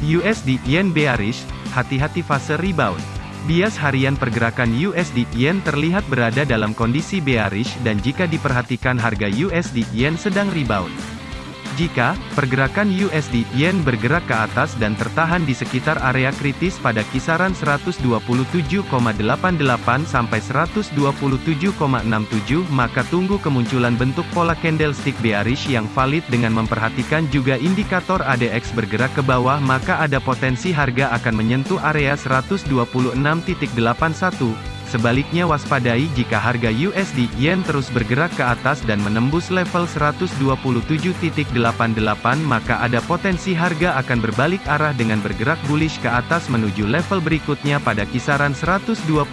USD Yen bearish, hati-hati fase rebound. Bias harian pergerakan USD Yen terlihat berada dalam kondisi bearish dan jika diperhatikan harga USD Yen sedang rebound. Jika pergerakan USD Yen bergerak ke atas dan tertahan di sekitar area kritis pada kisaran 127,88 sampai 127,67 maka tunggu kemunculan bentuk pola candlestick bearish yang valid dengan memperhatikan juga indikator ADX bergerak ke bawah maka ada potensi harga akan menyentuh area 126.81 Sebaliknya waspadai jika harga USD Yen terus bergerak ke atas dan menembus level 127.88 maka ada potensi harga akan berbalik arah dengan bergerak bullish ke atas menuju level berikutnya pada kisaran 128.20.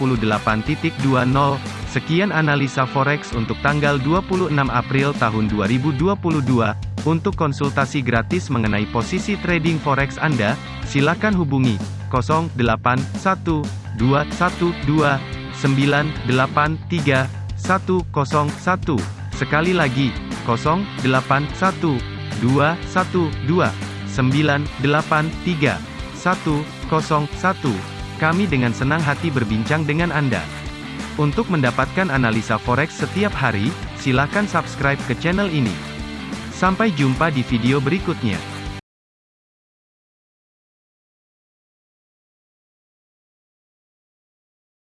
Sekian analisa forex untuk tanggal 26 April tahun 2022. Untuk konsultasi gratis mengenai posisi trading forex Anda, silakan hubungi 081212 983 101. Sekali lagi, 081 212 983 101. Kami dengan senang hati berbincang dengan Anda. Untuk mendapatkan analisa forex setiap hari, silakan subscribe ke channel ini. Sampai jumpa di video berikutnya.